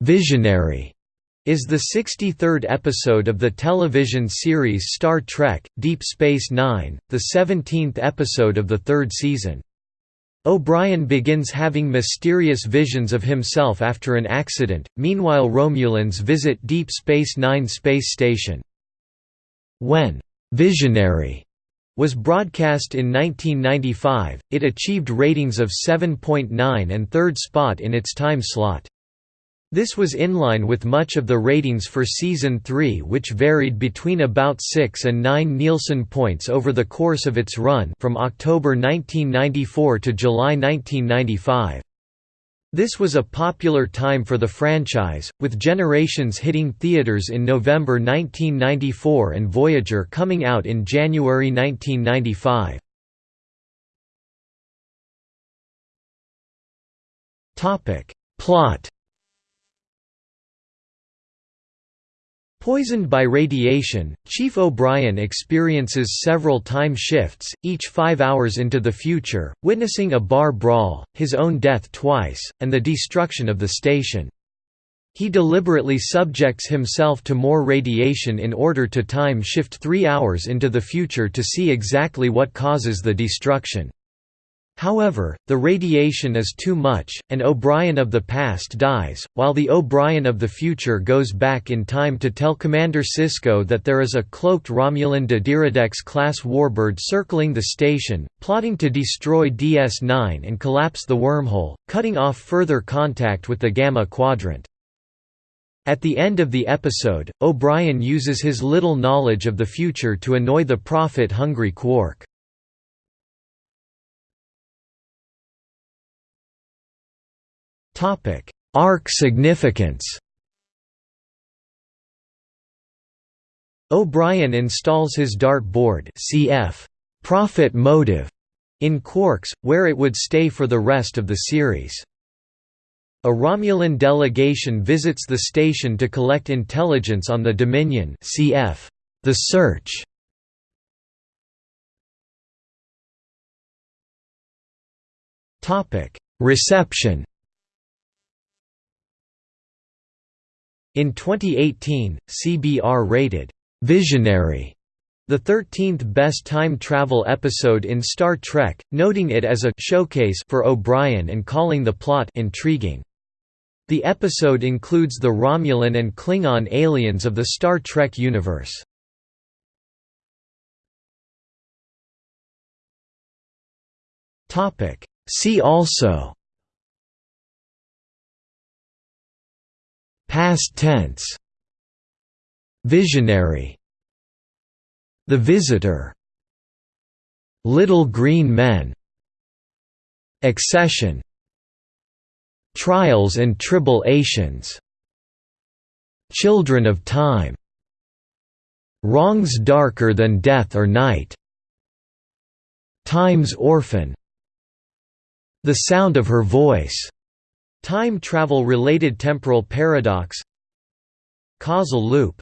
Visionary is the 63rd episode of the television series Star Trek, Deep Space Nine, the 17th episode of the third season. O'Brien begins having mysterious visions of himself after an accident, meanwhile Romulans visit Deep Space Nine space station. When «Visionary» was broadcast in 1995, it achieved ratings of 7.9 and third spot in its time slot. This was in line with much of the ratings for Season 3 which varied between about 6 and 9 Nielsen points over the course of its run from October 1994 to July 1995. This was a popular time for the franchise, with Generations hitting theaters in November 1994 and Voyager coming out in January 1995. Plot Poisoned by radiation, Chief O'Brien experiences several time shifts, each five hours into the future, witnessing a bar brawl, his own death twice, and the destruction of the station. He deliberately subjects himself to more radiation in order to time shift three hours into the future to see exactly what causes the destruction. However, the radiation is too much, and O'Brien of the past dies, while the O'Brien of the future goes back in time to tell Commander Sisko that there is a cloaked Romulan D'Deridex-class warbird circling the station, plotting to destroy DS-9 and collapse the wormhole, cutting off further contact with the Gamma Quadrant. At the end of the episode, O'Brien uses his little knowledge of the future to annoy the profit-hungry Quark. Topic: Arc significance. O'Brien installs his dart board cf. Profit motive in Quarks, where it would stay for the rest of the series. A Romulan delegation visits the station to collect intelligence on the Dominion cf. The Search. Reception In 2018, CBR rated «Visionary» the 13th best time travel episode in Star Trek, noting it as a «showcase» for O'Brien and calling the plot «intriguing». The episode includes the Romulan and Klingon aliens of the Star Trek universe. See also Past tense. Visionary. The Visitor. Little Green Men. Accession. Trials and Tribulations. Children of Time. Wrongs Darker Than Death or Night. Time's Orphan. The Sound of Her Voice Time travel-related temporal paradox. Causal loop